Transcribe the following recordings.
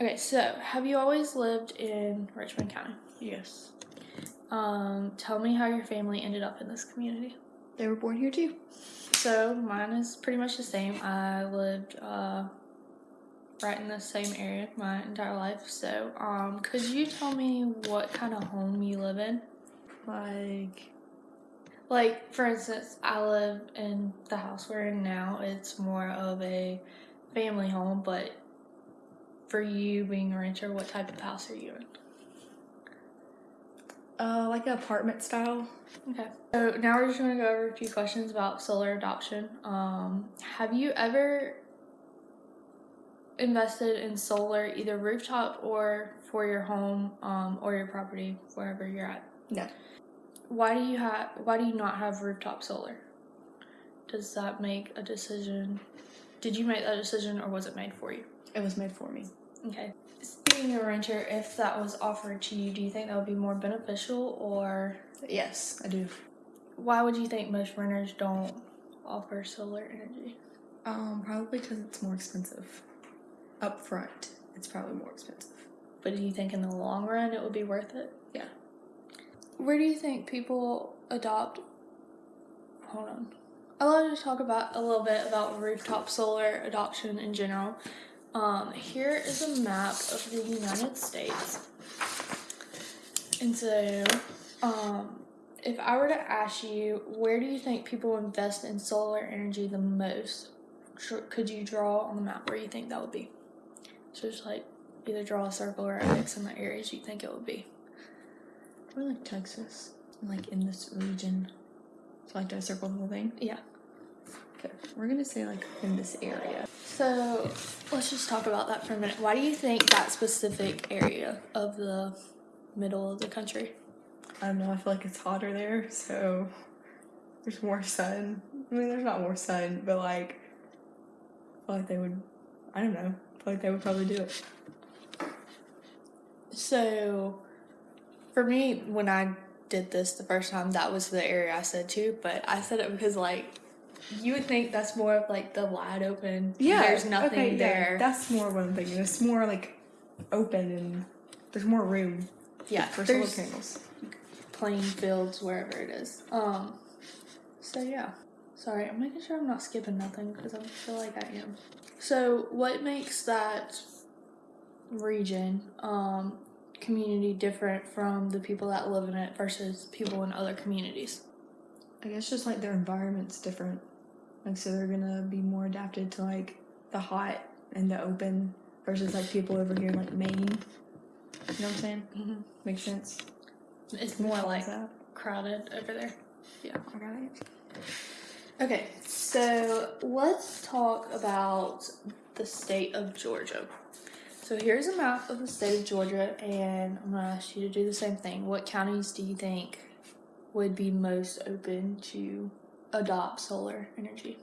Okay, so have you always lived in Richmond County? Yes. Um, tell me how your family ended up in this community. They were born here too. So mine is pretty much the same. I lived uh, right in the same area my entire life. So, um, could you tell me what kind of home you live in? Like, Like, for instance, I live in the house we're in now. It's more of a family home, but for you being a renter, what type of house are you in? uh, like an apartment style. Okay. So now we're just going to go over a few questions about solar adoption. Um, have you ever invested in solar, either rooftop or for your home um, or your property, wherever you're at? No. Why do you have? Why do you not have rooftop solar? Does that make a decision? Did you make that decision, or was it made for you? It was made for me. Okay. Being a renter, if that was offered to you, do you think that would be more beneficial, or Yes, I do. why would you think most renters don't offer solar energy? Um, probably because it's more expensive. Up front, it's probably more expensive. But do you think in the long run it would be worth it? Yeah. Where do you think people adopt? Hold on. I wanted to talk about a little bit about rooftop solar adoption in general. Um, here is a map of the United States. And so, um, if I were to ask you, where do you think people invest in solar energy the most? Could you draw on the map where you think that would be? So just like either draw a circle or X in the areas you think it would be. Probably like Texas, like in this region. So like, do I circle the whole thing? Yeah. Okay, we're gonna say like in this area. So let's just talk about that for a minute. Why do you think that specific area of the middle of the country? I don't know. I feel like it's hotter there, so there's more sun. I mean, there's not more sun, but like, I feel like they would. I don't know. I feel like they would probably do it. So for me, when I did this the first time, that was the area I said too, but I said it because like you would think that's more of like the wide open. Yeah. There's nothing okay, yeah, there. that's more what I'm thinking. It's more like open and there's more room yeah. for solar panels. plain fields wherever it is. Um so yeah. Sorry, I'm making sure I'm not skipping nothing because I feel like I am. So what makes that region um community different from the people that live in it versus people in other communities? I guess just like their environment's different. Like, so they're gonna be more adapted to like the hot and the open versus like people over here in like Maine. You know what I'm saying? Mm-hmm. Makes sense. It's more like that. crowded over there. Yeah, I got it. Okay, so let's talk about the state of Georgia. So here's a map of the state of Georgia, and I'm gonna ask you to do the same thing. What counties do you think would be most open to adopt solar energy?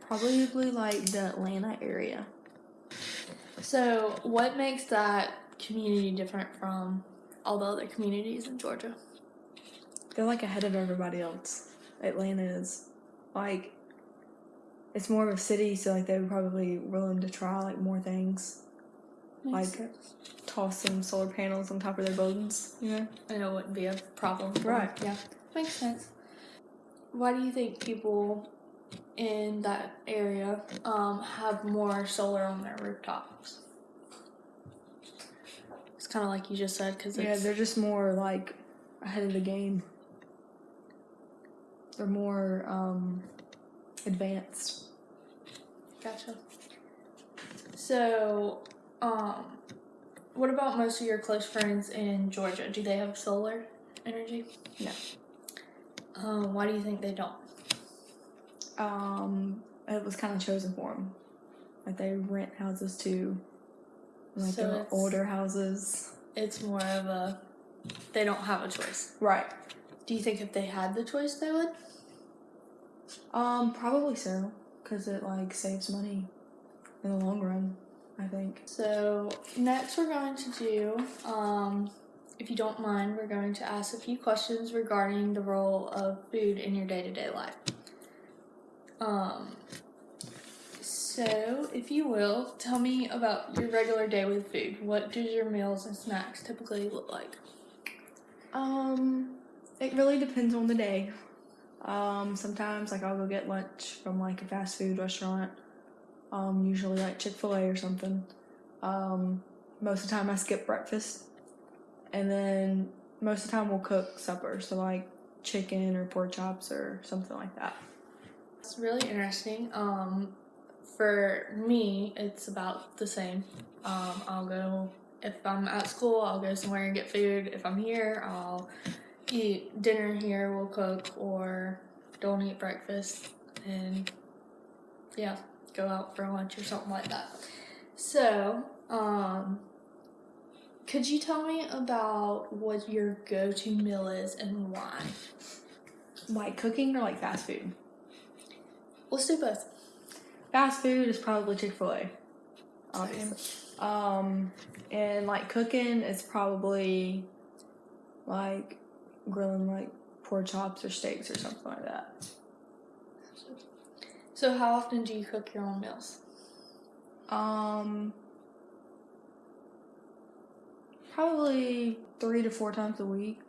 Probably like the Atlanta area. So, what makes that community different from all the other communities in Georgia? They're like ahead of everybody else. Atlanta is like it's more of a city, so like they would probably willing to try like more things, Makes Like- sense. toss some solar panels on top of their buildings. You know, and it wouldn't be a problem. Right. them. Yeah. Makes sense. Why do you think people in that area um, have more solar on their rooftops? It's kind of like you just said because yeah, they're just more like ahead of the game. They're more um, advanced. gotcha. So, um, what about most of your close friends in Georgia? Do they have solar energy? No. Um, why do you think they don't? Um, it was kind of chosen for them. Like they rent houses too. Like So they're older houses. It's more of a they don't have a choice. Right. Do you think if they had the choice, they would? Um, probably so, because it like saves money in the long run. I think. So next we're going to do, um, if you don't mind, we're going to ask a few questions regarding the role of food in your day-to-day life. Um, So, if you will, tell me about your regular day with food. What does your meals and snacks typically look like? Um, it really depends on the day. Um, sometimes like I'll go get lunch from like a fast food restaurant. Um, usually like Chick Fil A or something. Um, most of the time I skip breakfast, and then most of the time we'll cook supper. So like chicken or pork chops or something like that. It's really interesting. Um, for me, it's about the same. Um, I'll go if I'm at school, I'll go somewhere and get food. If I'm here, I'll eat dinner here. We'll cook or don't eat breakfast and yeah, go out for lunch or something like that. So, um, could you tell me about what your go-to meal is and why? Like cooking or like fast food. Let's do both. Fast food is probably Chick Fil A. Obviously. Um, and like cooking is probably like grilling like pork chops or steaks or something like that. So, how often do you cook your own meals? Um, probably three to four times a week.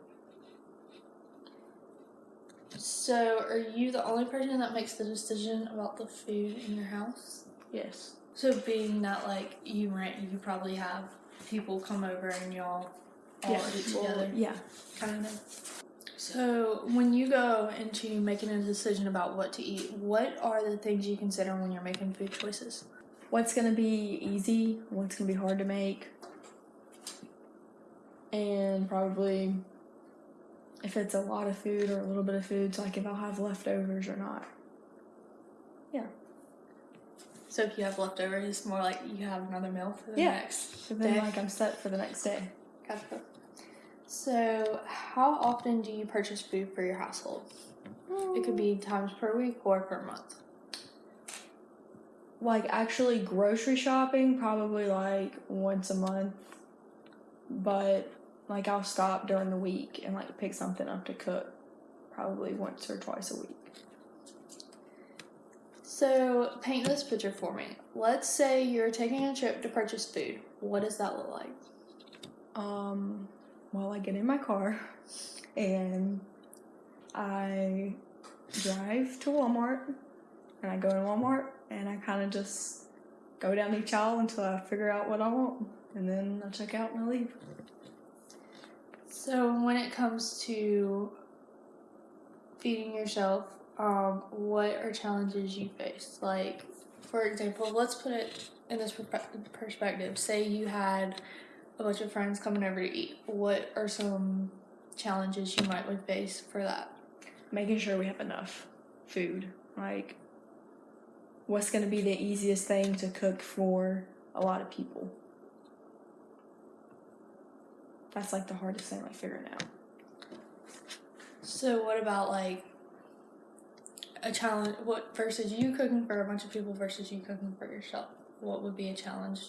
So, are you the only person that makes the decision about the food in your house? Yes. So, being that like you rent, you probably have people come over and y'all all yeah. eat together, yeah. kind of. So, when you go into making a decision about what to eat, what are the things you consider when you're making food choices? What's gonna be easy? What's gonna be hard to make? And probably if it's a lot of food or a little bit of food, so like if I'll have leftovers or not. Yeah. So, if you have leftovers, it's more like you have another meal for the Yeah. next So then day. like I'm set for the next day. Gotcha. So, how often do you purchase food for your household? It could be hmm. times per week or per month. like actually grocery shopping probably like once a month but like i'll stop during the week and like pick something up to cook probably once or twice a week So, paint this picture for me. Let's say you're taking a trip to purchase food. What does that look like? um well i get in my car and i drive to walmart and i go in walmart and i kind of just go down each aisle until i figure out what i want and then i check out and i leave So, when it comes to feeding yourself, um, what are challenges you face? Like, for example, let's put it in this perspective. Say you had a bunch of friends coming over to eat. What are some challenges you might would face for that? making sure we have enough food. Like, what's going to be the easiest thing to cook for a lot of people? That's like the hardest thing, like figuring out. So, what about like a challenge? What versus you cooking for a bunch of people versus you cooking for yourself? What would be a challenge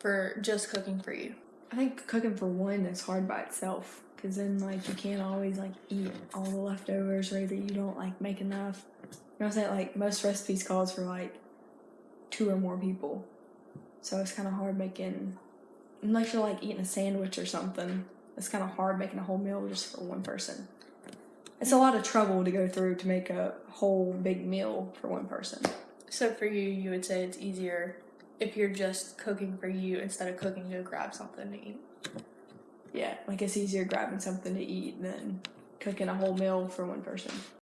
for just cooking for you? I think cooking for one is hard by itself because then like you can't always like eat all the leftovers or either you don't like make enough. You know what I'm saying? Like most recipes calls for like two or more people, so it's kind of hard making. Unless you're like eating a sandwich or something, it's kind of hard making a whole meal just for one person. It's a lot of trouble to go through to make a whole big meal for one person. So, for you, you would say it's easier if you're just cooking for you instead of cooking to grab something to eat. Yeah, like it's easier grabbing something to eat than cooking a whole meal for one person.